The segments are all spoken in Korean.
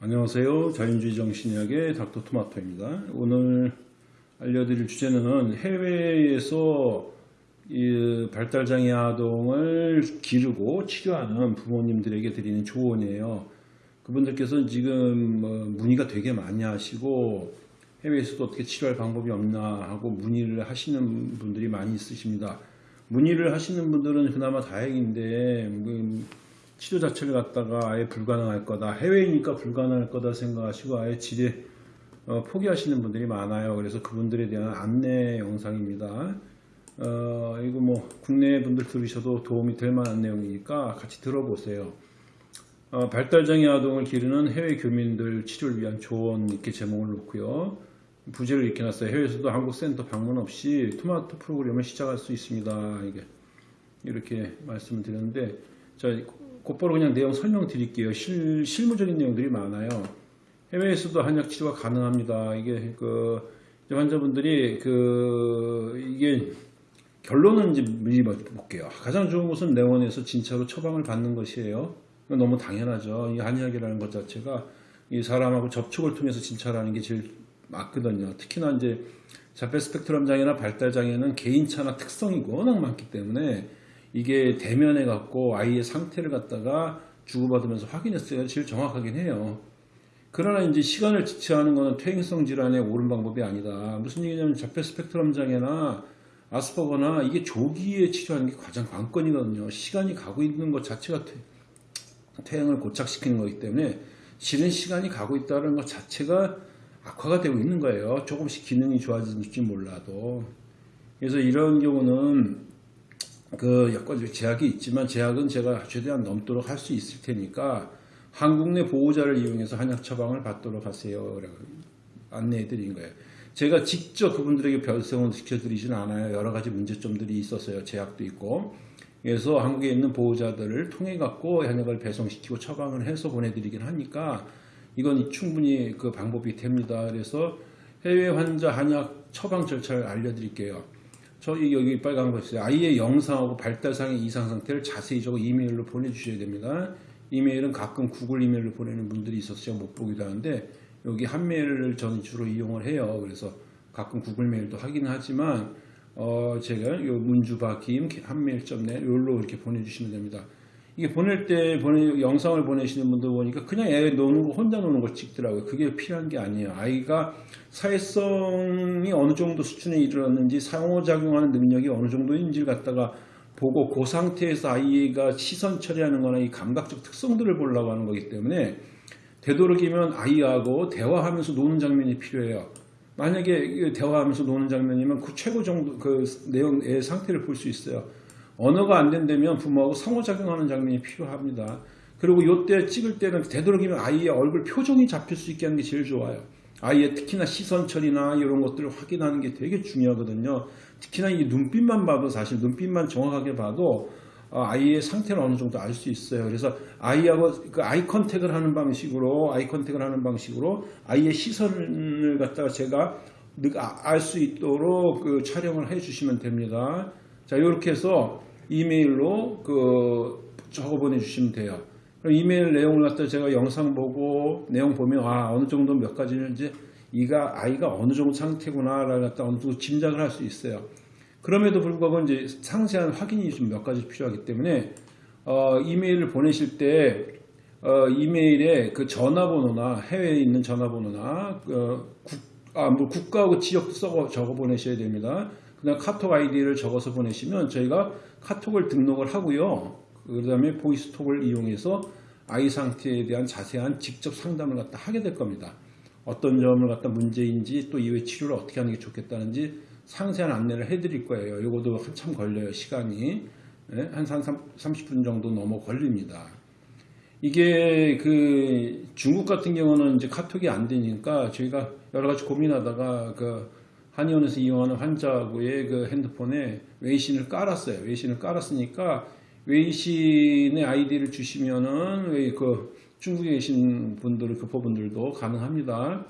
안녕하세요. 자연주의 정신의학의 닥터 토마토입니다. 오늘 알려드릴 주제는 해외에서 이 발달장애 아동을 기르고 치료하는 부모님들에게 드리는 조언이에요. 그분들께서 지금 뭐 문의가 되게 많이 하시고 해외에서도 어떻게 치료할 방법이 없나 하고 문의를 하시는 분들이 많이 있으십니다. 문의를 하시는 분들은 그나마 다행인데 뭐 치료 자체를 갖다가 아예 불가능할 거다. 해외니까 불가능할 거다 생각하시고 아예 지뢰 어, 포기하시는 분들이 많아요. 그래서 그분들에 대한 안내 영상입니다. 어, 이거 뭐 국내 분들 들으셔도 도움이 될 만한 내용이니까 같이 들어보세요. 어, 발달장애 아동을 기르는 해외 교민들 치료를 위한 조언 이렇게 제목을 놓고요. 부제를 이렇게 놨어요. 해외에서도 한국 센터 방문 없이 토마토 프로그램을 시작할 수 있습니다. 이게 이렇게 말씀을 드렸는데 자 곧바로 그냥 내용 설명드릴게요. 실, 실무적인 내용들이 많아요. 해외에서도 한약 치료가 가능합니다. 이게 그 환자분들이 그 이게 결론은 이제 미리 볼게요. 가장 좋은 것은 내원에서 진짜로 처방을 받는 것이에요. 너무 당연하죠. 이 한의학이라는 것 자체가 이 사람하고 접촉을 통해서 진찰하는 게 제일 맞거든요. 특히나 이제 자폐 스펙트럼 장애나 발달 장애는 개인차나 특성이 워낙 많기 때문에 이게 대면해 갖고 아이의 상태를 갖다가 주고받으면서 확인했어야 제일 정확하긴 해요. 그러나 이제 시간을 지체하는 것은 퇴행성 질환의 옳은 방법이 아니다. 무슨 얘기냐면 자폐 스펙트럼 장애나 아스퍼거나 이게 조기에 치료하는 게 가장 관건이거든요. 시간이 가고 있는 것 자체가 퇴 행을 고착시키는 거기 때문에 실은 시간이 가고 있다는 것 자체가 악화가 되고 있는 거예요. 조금씩 기능이 좋아질지 몰라도. 그래서 이런 경우는 그 여건적 제약이 있지만 제약은 제가 최대한 넘도록 할 수 있을 테니까 한국 내 보호자를 이용해서 한약 처방을 받도록 하세요. 안내해 드린 거예요. 제가 직접 그분들에게 별성을 시켜드리진 않아요. 여러 가지 문제점들이 있었어요. 제약도 있고. 그래서 한국에 있는 보호자들을 통해 갖고 한약을 배송시키고 처방을 해서 보내드리긴 하니까 이건 충분히 그 방법이 됩니다. 그래서 해외 환자 한약 처방 절차를 알려드릴게요. 저희 여기 빨간 거 있어요. 아이의 영상하고 발달상의 이상 상태를 자세히 적어 이메일로 보내주셔야 됩니다. 이메일은 가끔 구글 이메일로 보내는 분들이 있어서 제가 못 보기도 하는데 여기 한메일을 저는 주로 이용을 해요. 그래서 가끔 구글 메일도 하긴 하지만 어 제가 요 문주박김 한메일.net 요로 이렇게 보내주시면 됩니다. 이게 보낼 때 보내, 영상을 보내시는 분들 보니까 그냥 애 노는 거 혼자 노는 걸 찍더라고요. 그게 필요한 게 아니에요. 아이가 사회성이 어느 정도 수준에 이르렀는지 상호작용하는 능력이 어느 정도인지를 갖다가 보고 그 상태에서 아이가 시선 처리하는 거나 이 감각적 특성들을 보려고 하는 거기 때문에 되도록이면 아이하고 대화하면서 노는 장면이 필요해요. 만약에 대화하면서 노는 장면이면 그 최고 정도 그 내용의 상태를 볼 수 있어요. 언어가 안 된다면 부모하고 상호작용하는 장면이 필요합니다. 그리고 이때 찍을 때는 되도록이면 아이의 얼굴 표정이 잡힐 수 있게 하는 게 제일 좋아요. 아이의 특히나 시선 처리나 이런 것들을 확인하는 게 되게 중요하거든요. 특히나 이 눈빛만 봐도 사실 눈빛만 정확하게 봐도 어, 아이의 상태를 어느 정도 알 수 있어요. 그래서 아이하고 그 아이 컨택을 하는 방식으로 아이 컨택을 하는 방식으로 아이의 시선을 갖다가 제가 아, 알수 있도록 그 촬영을 해 주시면 됩니다. 자 이렇게 해서 이메일로 그 적어 보내주시면 돼요. 이메일 내용을 갖다 제가 영상 보고 내용 보면 아 어느 정도 몇 가지는 이제 이가 아이가 어느 정도 상태구나를 갖다 어느 정도 짐작을 할 수 있어요. 그럼에도 불구하고 이제 상세한 확인이 좀 몇 가지 필요하기 때문에 어, 이메일을 보내실 때 어, 이메일에 그 전화번호나 해외에 있는 전화번호나 어, 국, 아, 뭐 국가하고 지역 써 적어 보내셔야 됩니다. 그냥 카톡 아이디를 적어서 보내시면 저희가 카톡을 등록을 하고요. 그 다음에 보이스톡을 이용해서 아이 상태에 대한 자세한 직접 상담을 갖다 하게 될 겁니다. 어떤 점을 갖다 문제인지 또 이후에 치료를 어떻게 하는 게 좋겠다는지 상세한 안내를 해드릴 거예요. 이것도 한참 걸려요. 시간이. 네? 한 30분 정도 넘어 걸립니다. 이게 그 중국 같은 경우는 이제 카톡이 안 되니까 저희가 여러 가지 고민하다가 그 한의원에서 이용하는 환자하고의 그 핸드폰에 웨이신을 깔았어요. 웨이신을 깔았으니까 웨이신의 아이디를 주시면은 그 중국에 계신 분들, 교포분들도 가능합니다.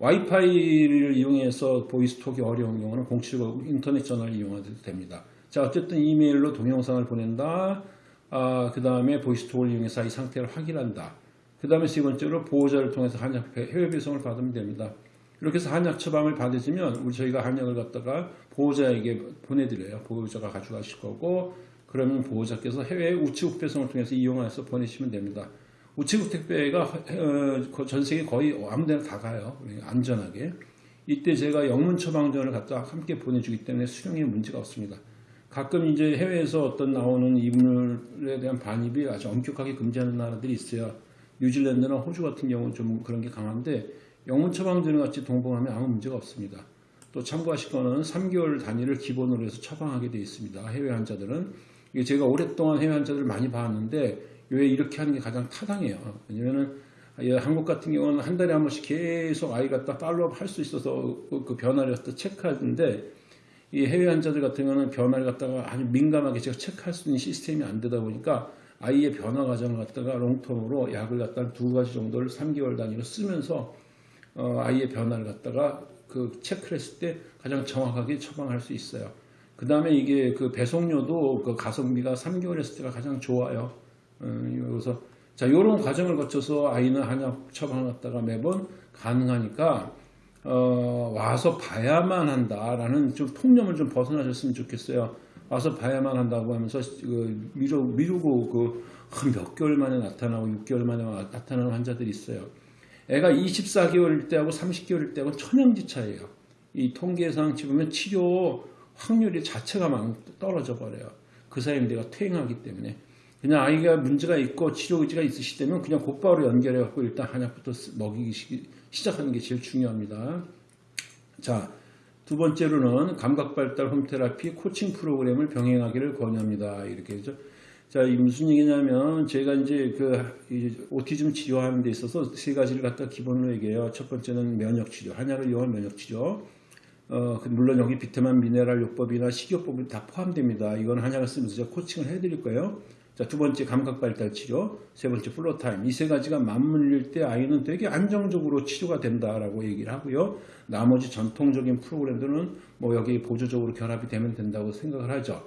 와이파이를 이용해서 보이스톡이 어려운 경우는 079 인터넷 전화를 이용해도 됩니다. 자, 어쨌든 이메일로 동영상을 보낸다. 아, 그 다음에 보이스톡을 이용해서 이 상태를 확인한다. 그 다음에 세 번째로 보호자를 통해서 한약 해외 배송을 받으면 됩니다. 이렇게 해서 한약 처방을 받으시면 우리 저희가 한약을 갖다가 보호자에게 보내드려요. 보호자가 가져가실 거고 그러면 보호자께서 해외 우체국 배송을 통해서 이용해서 보내시면 됩니다. 우체국 택배가 어, 전 세계 거의 아무데나 다 가요. 안전하게. 이때 제가 영문 처방전을 갖다 함께 보내주기 때문에 수령에 문제가 없습니다. 가끔 이제 해외에서 어떤 나오는 이물에 대한 반입이 아주 엄격하게 금지하는 나라들이 있어요. 뉴질랜드나 호주 같은 경우는 좀 그런 게 강한데 영문 처방전을 같이 동봉하면 아무 문제가 없습니다. 또 참고하실 거는 3개월 단위를 기본으로 해서 처방하게 되어 있습니다. 해외 환자들은 제가 오랫동안 해외 환자들을 많이 봤는데 왜 이렇게 하는 게 가장 타당해요. 왜냐면은 예, 한국 같은 경우는 한 달에 한 번씩 계속 아이 갖다 팔로업 할 수 있어서 그, 그 변화를 갖다 체크하는데 이 해외 환자들 같은 경우는 변화를 갖다가 아주 민감하게 제가 체크할 수 있는 시스템이 안 되다 보니까 아이의 변화 과정을 갖다가 롱텀으로 약을 갖다 두 가지 정도를 3개월 단위로 쓰면서 어, 아이의 변화를 갖다가 그 체크를 했을 때 가장 정확하게 처방할 수 있어요. 그 다음에 이게 그 배송료도 그 가성비가 개월 했을 때가 가장 좋아요. 음, 그래서 자, 이런 과정을 거쳐서 아이는 한약 처방했다가 매번 가능하니까 어, 와서 봐야만 한다라는 좀 통념을 좀 벗어나셨으면 좋겠어요. 와서 봐야만 한다고 하면서 그 미루, 미루고 그 몇 개월 만에 나타나고 6개월 만에 나타나는 환자들이 있어요. 애가 24개월일 때하고 30개월일 때하고 천연지 차예요. 이 통계상 지보면 치료 확률이 자체가 막 떨어져 버려요. 그 사이에 내가 퇴행하기 때문에 그냥 아이가 문제가 있고 치료 의지가 있으시다면 그냥 곧바로 연결해 갖고 일단 한약부터 먹이기 시작하는 게 제일 중요합니다. 자, 두 번째로는 감각 발달 home therapy 코칭 프로그램을 병행하기를 권유합니다. 이렇게 해서 자, 이 무슨 얘기냐면 제가 이제 그 autism 치료하는 데 있어서 세 가지를 갖다 기본으로 얘기해요. 첫 번째는 면역 치료, 한약을 이용한 면역 치료. 어, 그 물론 여기 비타민 미네랄 요법이나 식이요법이 다 포함됩니다. 이건 한약을 쓰면서 제가 코칭을 해드릴 거예요. 자, 두 번째 감각 발달 치료, 세 번째 Floortime. 이 세 가지가 맞물릴 때 아이는 되게 안정적으로 치료가 된다라고 얘기를 하고요. 나머지 전통적인 프로그램들은 뭐 여기 보조적으로 결합이 되면 된다고 생각을 하죠.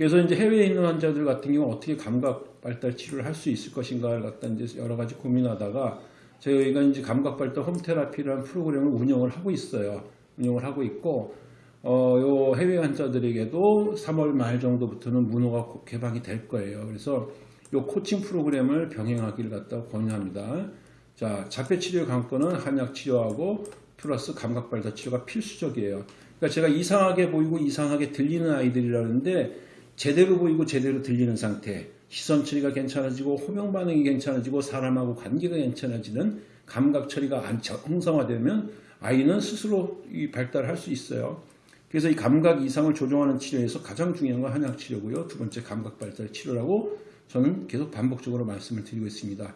그래서 이제 해외에 있는 환자들 같은 경우 어떻게 감각 발달 치료를 할 수 있을 것인가를 갖다 이제 여러 가지 고민하다가 저희가 이제 감각 발달 홈 테라피라는 프로그램을 운영을 하고 있어요. 운영을 하고 있고 어, 요 해외 환자들에게도 3월 말 정도부터는 문호가 개방이 될 거예요. 그래서 요 코칭 프로그램을 병행하기를 갖다 권유합니다. 자, 자폐 치료 강권은 한약 치료하고 플러스 감각 발달 치료가 필수적이에요. 그러니까 제가 이상하게 보이고 이상하게 들리는 아이들이라는데 제대로 보이고 제대로 들리는 상태, 시선 처리가 괜찮아지고 호명 반응이 괜찮아지고 사람하고 관계가 괜찮아지는 감각 처리가 형성화되면 아이는 스스로 발달할 수 있어요. 그래서 이 감각 이상을 조정하는 치료에서 가장 중요한 건 한약 치료고요. 두 번째 감각 발달 치료라고 저는 계속 반복적으로 말씀을 드리고 있습니다.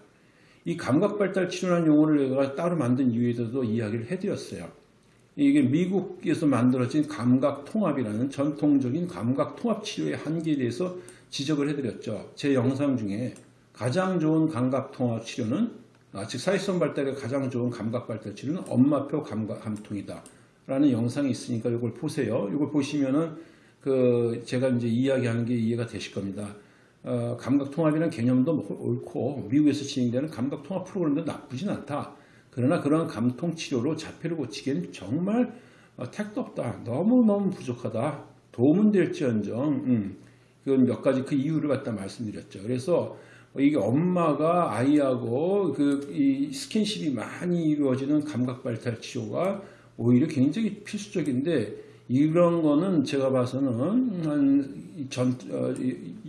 이 감각 발달 치료라는 용어를 내가 따로 만든 이유에서도 이야기를 해드렸어요. 이게 미국에서 만들어진 감각 통합이라는 전통적인 감각 통합 치료의 한계에 대해서 지적을 해드렸죠. 제 영상 중에 가장 좋은 감각 통합 치료는 아, 즉 사회성 발달에 가장 좋은 감각 발달 치료는 엄마표 감각 감통이다. 라는 영상이 있으니까 이걸 보세요. 이걸 보시면은 그 제가 이제 이야기하는 게 이해가 되실 겁니다. 어, 감각 통합이라는 개념도 옳고 미국에서 진행되는 감각 통합 프로그램도 나쁘진 않다. 그러나 그러한 감통 치료로 자폐를 고치기에는 정말 어, 택도 없다. 너무너무 부족하다. 도움은 될지언정 음, 그건 몇 가지 그 이유를 갖다 말씀드렸죠. 그래서 이게 엄마가 아이하고 그 스킨십이 많이 이루어지는 감각 발달 치료가 오히려 굉장히 필수적인데 이런 거는 제가 봐서는 한전 어,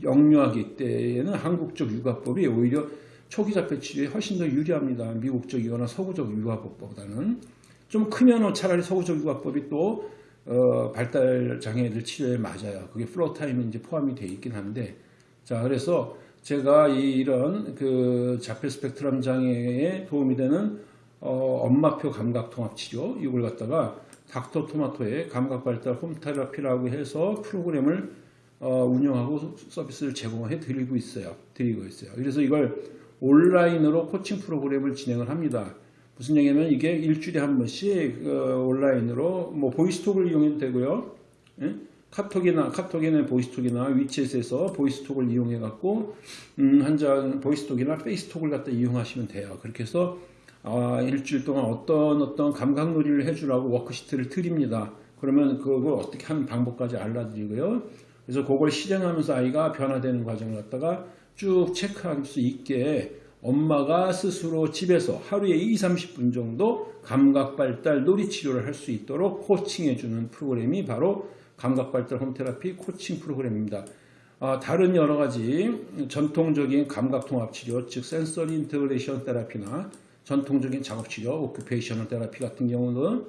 영유아기 때에는 한국 적 육아법이 오히려 초기 자폐 치료에 훨씬 더 유리합니다. 미국적 이거나 서구적 육아법보다는 좀 크면 차라리 서구적 육아법이 또 어, 발달 장애들 치료에 맞아요. 그게 플로 타임이 이제 포함이 되어 있긴 한데 자 그래서 제가 이런 그 자폐 스펙트럼 장애에 도움이 되는 어, 엄마표 감각 통합 치료 이걸 갖다가 닥터 토마토의 감각 발달 홈테라피라고 해서 프로그램을 어, 운영하고 서비스를 제공해 드리고 있어요. 드리고 있어요. 그래서 이걸 온라인으로 코칭 프로그램을 진행을 합니다. 무슨 얘기냐면 이게 일주일에 한 번씩 어, 온라인으로 뭐 보이스톡을 이용해도 되고요. 예? 카톡이나 카톡이나 보이스톡이나 위챗에서 보이스톡을 이용해 갖고 음, 한장 보이스톡이나 페이스톡을 갖다 이용하시면 돼요. 그렇게 해서 아, 일주일 동안 어떤 어떤 감각놀이를 해주라고 worksheet를 드립니다. 그러면 그걸 어떻게 하는 방법까지 알려드리고요. 그래서 그걸 실행하면서 아이가 변화되는 과정을 갖다가 쭉 체크할 수 있게 엄마가 스스로 집에서 하루에 2, 30분 정도 감각 발달 놀이 치료를 할 수 있도록 코칭해 주는 프로그램이 바로 감각 발달 home therapy 코칭 프로그램입니다. 아, 다른 여러 가지 전통적인 감각 통합 치료, 즉 sensory integration therapy나 전통적인 작업 치료, occupational therapy 같은 경우는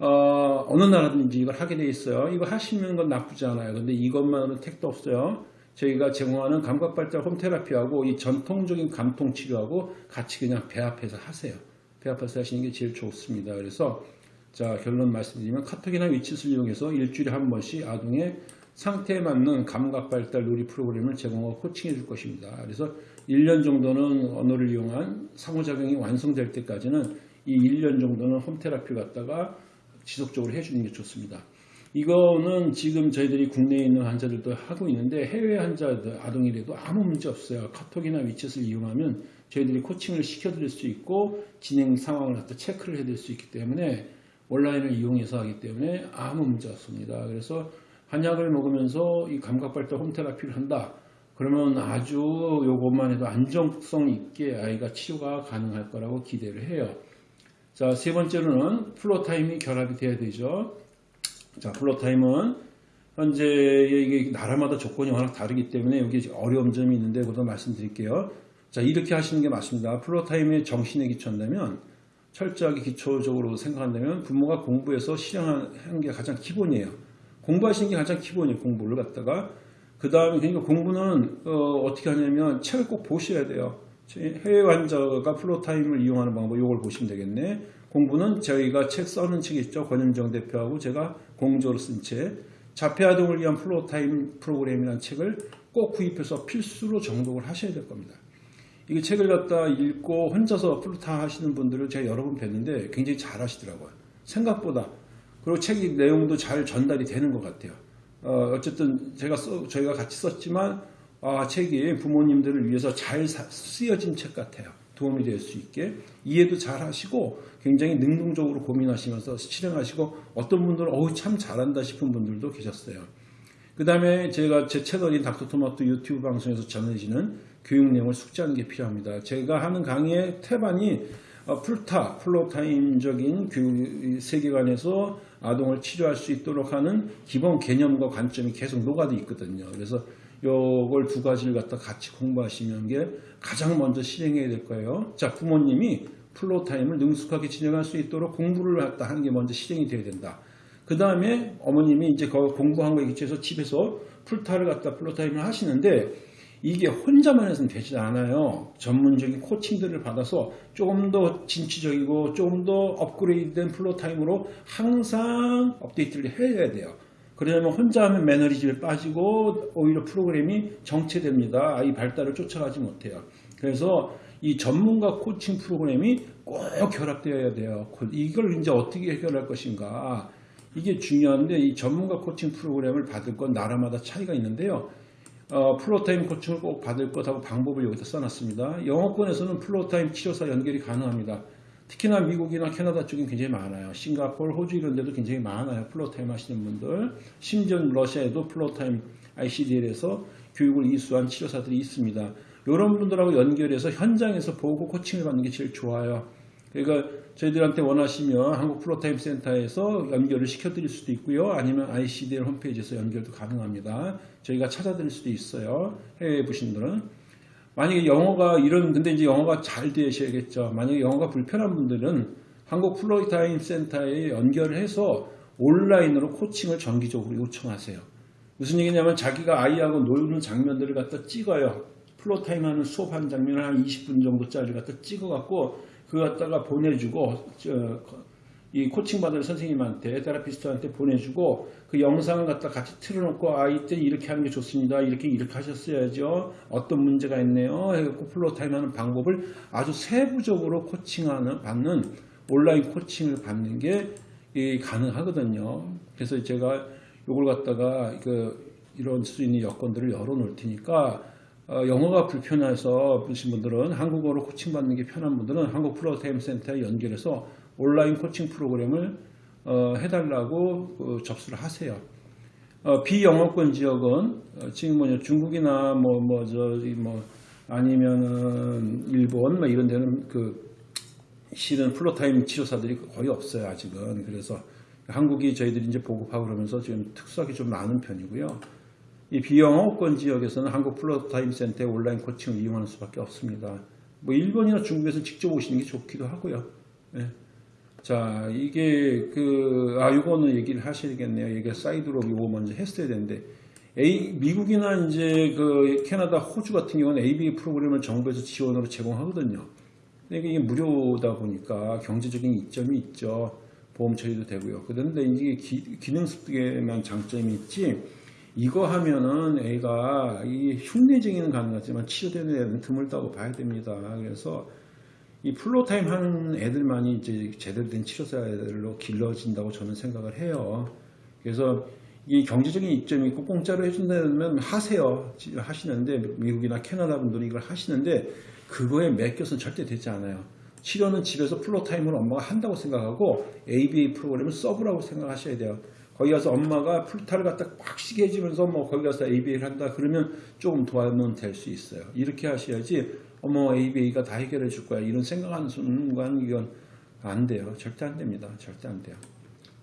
어, 어느 나라든지 이걸 하게 돼 있어요. 이거 하시는 건 나쁘지 않아요. 근데 이것만으로는 택도 없어요. 저희가 제공하는 감각 발달 home therapy하고 이 전통적인 감통 치료하고 같이 그냥 배합해서 하세요. 배합해서 하시는 게 제일 좋습니다. 그래서 자 결론 말씀드리면 카톡이나 WeChat을 이용해서 일주일에 한 번씩 아동의 상태에 맞는 감각 발달 놀이 프로그램을 제공하고 코칭해 줄 것입니다. 그래서 1년 정도는 언어를 이용한 상호작용이 완성될 때까지는 이 1년 정도는 홈테라피를 갖다가 지속적으로 해주는 게 좋습니다. 이거는 지금 저희들이 국내에 있는 환자들도 하고 있는데 해외 환자들 아동이라도 아무 문제 없어요. 카톡이나 위챗을 이용하면 저희들이 코칭을 시켜드릴 수 있고 진행 상황을 갖다 체크를 해드릴 수 있기 때문에 온라인을 이용해서 하기 때문에 아무 문제 없습니다. 그래서 한약을 먹으면서 이 감각발달 home therapy를 한다. 그러면 아주 요것만 해도 안정성 있게 아이가 치료가 가능할 거라고 기대를 해요. 자, 세 번째로는 Floortime이 결합이 돼야 되죠. 자, Floortime은 현재 이게 나라마다 조건이 워낙 다르기 때문에 여기 어려운 점이 있는데 그것도 말씀드릴게요. 자, 이렇게 하시는 게 맞습니다. Floortime의 정신에 기초한다면 철저하게 기초적으로 생각한다면 부모가 공부해서 실행하는 게 가장 기본이에요. 공부하시는 게 가장 기본이에요. 공부를 갖다가 그 다음에 그러니까 공부는 어, 떻게 하냐면 책을 꼭 보셔야 돼요. 해외 환자가 Floortime을 이용하는 방법 이걸 보시면 되겠네. 공부는 저희가 책 써는 책 있죠. 권영정 대표하고 제가 공저로 쓴 책. 자폐아동을 위한 Floortime 프로그램이라는 책을 꼭 구입해서 필수로 정독을 하셔야 될 겁니다. 이 책을 갖다 읽고 혼자서 플로타 하시는 분들을 제가 여러 번 뵀는데 굉장히 잘 하시더라고요. 생각보다. 그리고 책의 내용도 잘 전달이 되는 것 같아요. 어, 쨌든 제가 써, 저희가 같이 썼지만 아, 책이 부모님들을 위해서 잘 쓰여진 책 같아요. 도움이 될 수 있게 이해도 잘 하시고 굉장히 능동적으로 고민하시면서 실행하시고 어떤 분들은 어우 참 잘한다 싶은 분들도 계셨어요. 그 다음에 제가 제 채널인 닥터토마토 유튜브 방송에서 전해지는 교육 내용을 숙지하는 게 필요합니다. 제가 하는 강의의 태반이 어, 풀타, Floortime적인 교육 세계관에서 아동을 치료할 수 있도록 하는 기본 개념과 관점이 계속 녹아져 있거든요. 그래서 요걸 두 가지를 갖다 같이 공부하시는 게 가장 먼저 실행해야 될 거예요. 자, 부모님이 Floortime을 능숙하게 진행할 수 있도록 공부를 갖다 하는 게 먼저 실행이 돼야 된다. 그 다음에 어머님이 이제 공부한 거에 기초해서 집에서 풀타를 갖다 Floortime을 하시는데 이게 혼자만 해서는 되지 않아요. 전문적인 코칭들을 받아서 조금 더 진취적이고 조금 더 업그레이드된 Floortime으로 항상 업데이트를 해야 돼요. 그러면 혼자 하면 매너리즘에 빠지고 오히려 프로그램이 정체됩니다. 아이 발달을 쫓아가지 못해요. 그래서 이 전문가 코칭 프로그램이 꼭 결합되어야 돼요. 이걸 이제 어떻게 해결할 것인가. 이게 중요한데 이 전문가 코칭 프로그램을 받을 건 나라마다 차이가 있는데요. 어, Floortime 코칭을 꼭 받을 것하고 방법을 여기다 써놨습니다. 영어권에서는 Floortime 치료사 연결이 가능합니다. 특히나 미국이나 캐나다 쪽엔 굉장히 많아요. 싱가포르, 호주 이런 데도 굉장히 많아요. Floortime 하시는 분들. 심지어 러시아에도 Floortime ICDL에서 교육을 이수한 치료사들이 있습니다. 이런 분들하고 연결해서 현장에서 보고 코칭을 받는 게 제일 좋아요. 그러니까 저희들한테 원하시면 한국 Floortime 센터에서 연결을 시켜드릴 수도 있고요. 아니면 ICDL 홈페이지에서 연결도 가능합니다. 저희가 찾아드릴 수도 있어요. 해외에 계신 분들은. 만약에 영어가 이런 근데 이제 영어가 잘 되셔야겠죠. 만약에 영어가 불편한 분들은 한국 Floortime 센터에 연결을 해서 온라인으로 코칭을 정기적으로 요청하세요. 무슨 얘기냐면 자기가 아이하고 놀는 장면들을 갖다 찍어요. Floortime 하는 수업하는 장면을 한 20분 정도짜리 갖다 찍어갖고 그거 갖다가 보내주고 저, 이 코칭 받을 선생님한테 therapist한테 보내주고 그 영상을 갖다 같이 틀어놓고 아 이 때 이렇게 하는 게 좋습니다. 이렇게 이렇게 하셨어야죠. 어떤 문제가 있네요. 해갖고 Floortime 하는 방법을 아주 세부적으로 코칭하는 받는 온라인 코칭을 받는 게 가능하거든요. 그래서 제가 요걸 갖다가 그 이런 수 있는 여건들을 열어놓을 테니까 어, 영어가 불편해서 보신 분들은 한국어로 코칭 받는 게 편한 분들은 한국 프로타임 센터에 연결해서 온라인 코칭 프로그램을 어, 해달라고 그 접수를 하세요. 어, 비영어권 지역은 어, 지금 뭐냐 중국이나 뭐 뭐 저기 뭐 아니면은 일본 뭐 이런 데는 그 실은 Floortime 치료사들이 거의 없어요 아직은 그래서 한국이 저희들이 이제 보급하고 그러면서 지금 특수하게 좀 많은 편이고요. 이 비영어권 지역에서는 한국 Floortime 센터의 온라인 코칭을 이용하는 수밖에 없습니다. 뭐 일본이나 중국에서 직접 오시는 게 좋기도 하고요. 예. 자, 이게 그, 아, 요거는 얘기를 하셔야겠네요. 이게 사이드로 요거 먼저 했어야 되는데, 에, 미국이나 이제 그 캐나다, 호주 같은 경우는 ABA 프로그램을 정부에서 지원으로 제공하거든요. 근데 이게 무료다 보니까 경제적인 이점이 있죠. 보험 처리도 되고요. 그런데 이게 기, 기능 습득에만 장점이 있지, 이거 하면은 애가 이 흉내쟁이는 가능하지만 치료되는 애는 드물다고 봐야 됩니다. 그래서 이 Floortime 하는 애들만이 이제 제대로 된 치료사들로 길러진다고 저는 생각을 해요. 그래서 이 경제적인 이점이 있고 공짜로 해준다면 하세요. 하시는데 미국이나 캐나다 분들이 이걸 하시는데 그거에 맡겨서는 절대 되지 않아요. 치료는 집에서 floortime을 엄마가 한다고 생각하고 ABA 프로그램을 서브라고 생각하셔야 돼요. 거기 가서 엄마가 풀타를 갖다 빡시게 해주면서 뭐 거기 가서 ABA를 한다 그러면 조금 도와면 될 수 있어요. 이렇게 하셔야지 어머 ABA가 다 해결해 줄 거야 이런 생각하는 순간 이건 안 돼요. 절대 안 됩니다. 절대 안 돼요.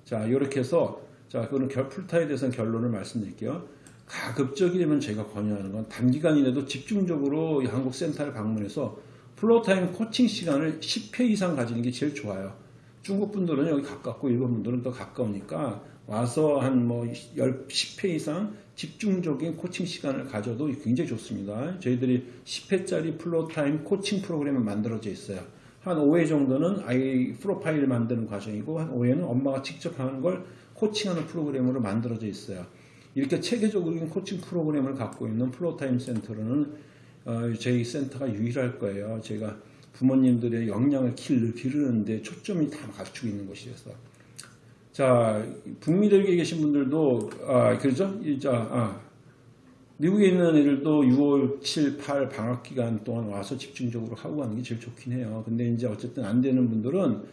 자 이렇게 해서 자 그거는 결, 풀타에 대해서는 결론을 말씀드릴게요. 가급적이면 제가 권유하는 건 단기간이라도 집중적으로 이 한국 센터를 방문해서 floortime 코칭 시간을 10회 이상 가지는 게 제일 좋아요. 중국 분들은 여기 가깝고 일본 분들은 더 가까우니까 와서 한 뭐 10회 이상 집중적인 코칭 시간을 가져도 굉장히 좋습니다. 저희들이 10회짜리 floortime 코칭 프로그램을 만들어져 있어요. 한 5회 정도는 아이 프로파일 만드는 과정이고 한 5회는 엄마가 직접 하는 걸 코칭하는 프로그램으로 만들어져 있어요. 이렇게 체계적인 코칭 프로그램을 갖고 있는 floortime 센터로는 어, 저희 센터가 유일할 거예요. 제가 부모님들의 역량을 기르는데 초점이 다 갖추고 있는 곳이어서. 자, 북미 대륙에 계신 분들도, 아, 그러죠? 자, 아, 미국에 있는 애들도 6월, 7, 8 방학 기간 동안 와서 집중적으로 하고 가는 게 제일 좋긴 해요. 근데 이제 어쨌든 안 되는 분들은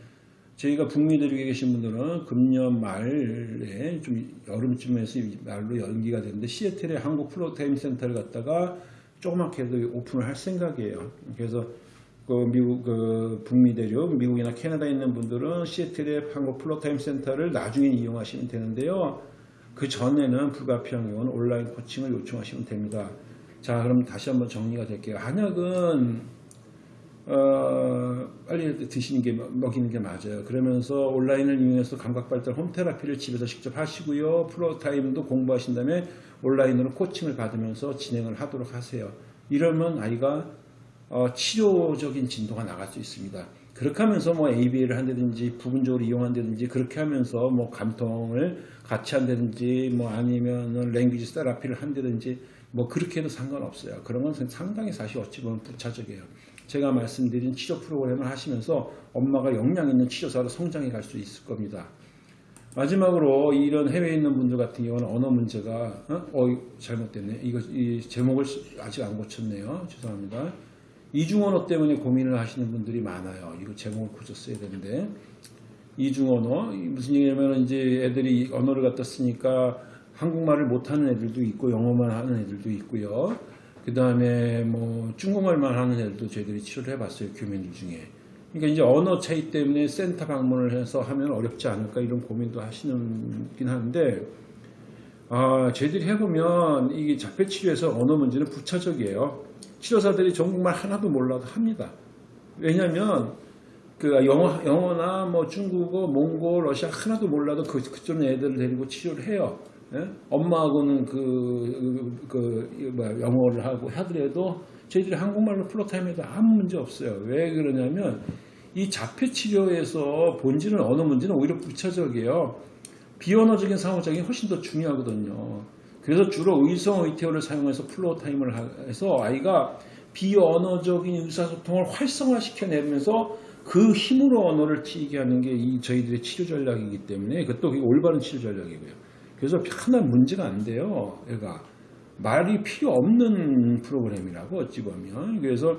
저희가 북미 대륙에 계신 분들은 금년 말에 좀 여름쯤에서 말로 연기가 되는데 시애틀에 한국 floortime 센터를 갖다가 조그맣게 도 오픈을 할 생각이에요. 그래서 그 미국 그 북미 대륙 미국이나 캐나다에 있는 분들은 시애틀의 한국 floortime 센터를 나중에 이용하시면 되는데요. 그 전에는 경우는 온라인 코칭을 요청하시면 됩니다. 자, 그럼 다시 한번 정리가 될게요. 한약은 어, 빨리 드시는 게 먹이는 게 맞아요. 그러면서 온라인을 이용해서 감각 발달 홈 테라피를 집에서 직접 하시고요. 프로타임도 공부하신 다음에 온라인으로 코칭을 받으면서 진행을 하도록 하세요. 이러면 아이가 어, 치료적인 진도가 나갈 수 있습니다. 그렇게 하면서 뭐 ABA를 한다든지 부분적으로 이용한다든지 그렇게 하면서 뭐 감통을 같이 한다든지 뭐 아니면 랭귀지 세라피를 한다든지 뭐 그렇게 해도 상관없어요. 그런 건 상당히 사실 어찌 보면 부차적이에요. 제가 말씀드린 치료 프로그램을 하시면서 엄마가 역량 있는 치료사로 성장해 갈 수 있을 겁니다. 마지막으로 이런 해외에 있는 분들 같은 경우는 언어 문제가 어, 어 잘못됐네. 이거 이 제목을 아직 안 고쳤네요. 죄송합니다. 이중언어 때문에 고민을 하시는 분들이 많아요. 이거 제목을 고쳤어야 되는데 이중언어 무슨 얘기냐면 이제 애들이 언어를 갖다 쓰니까 한국말을 못하는 애들도 있고 영어만 하는 애들도 있고요. 그 다음에 뭐 중국말만 하는 애들도 저희들이 치료를 해봤어요. 교민들 중에. 그러니까 이제 언어 차이 때문에 센터 방문을 해서 하면 어렵지 않을까 이런 고민도 하시는긴 하는데 아, 저희들이 해보면 이게 자폐 치료에서 언어 문제는 부차적이에요. 치료사들이 중국말 하나도 몰라도 합니다. 왜냐하면 그 영어, 영어나 뭐 중국어, 몽골, 러시아 하나도 몰라도 그, 그쪽 애들을 데리고 치료를 해요. 예? 엄마하고는 그, 그, 그, 뭐야, 영어를 하고 하더라도 저희들이 한국말로 floortime에도 아무 문제 없어요. 왜 그러냐면 이 자폐 치료에서 본질은 언어 문제는 오히려 부차적이에요. 비언어적인 상호작용이 훨씬 더 중요하거든요. 그래서 주로 의성 의태어를 사용해서 floortime을 해서 아이가 비언어적인 의사소통을 활성화시켜내면서 그 힘으로 언어를 튀게 하는 게 이 저희들의 치료 전략이기 때문에 그것도 올바른 치료 전략이고요. 그래서 하나 문제가 안 돼요. 얘가 말이 필요 없는 프로그램이라고 어찌 보면 그래서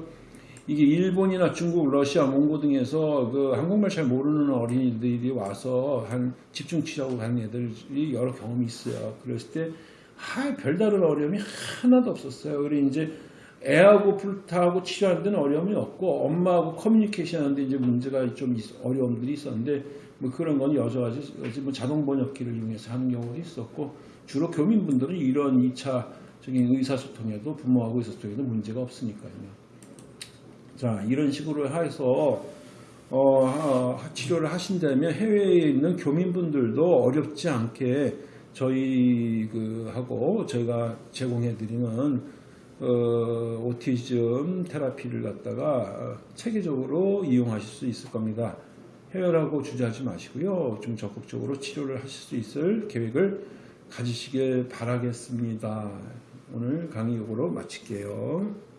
이게 일본이나 중국, 러시아, 몽고 등에서 그 한국말 잘 모르는 어린이들이 와서 한 집중 치료하고 간 애들이 여러 경험이 있어요. 그랬을 때 아, 별다른 어려움이 하나도 없었어요. 그리고 이제 애하고 불타하고 치료하는 데는 어려움이 없고 엄마하고 커뮤니케이션 하는데 이제 문제가 좀 있- 어려움들이 있었는데 뭐 그런 건 여전하지 뭐 자동 번역기를 이용해서 하는 경우도 있었고 주로 교민분들은 이런 2차적인 의사소통에도 부모하고 의사소통에도 문제가 없으니까요. 자 이런 식으로 해서 어, 하- 치료를 하신다면 해외에 있는 교민분들도 어렵지 않게 저희 그 하고 저희가 제공해 드리는 어, 오티즘 테라피를 갖다가 어, 체계적으로 이용하실 수 있을 겁니다. 해외라고 주저하지 마시고요. 좀 적극적으로 치료를 하실 수 있을 계획을 가지시길 바라겠습니다. 오늘 강의 요거로 마칠게요.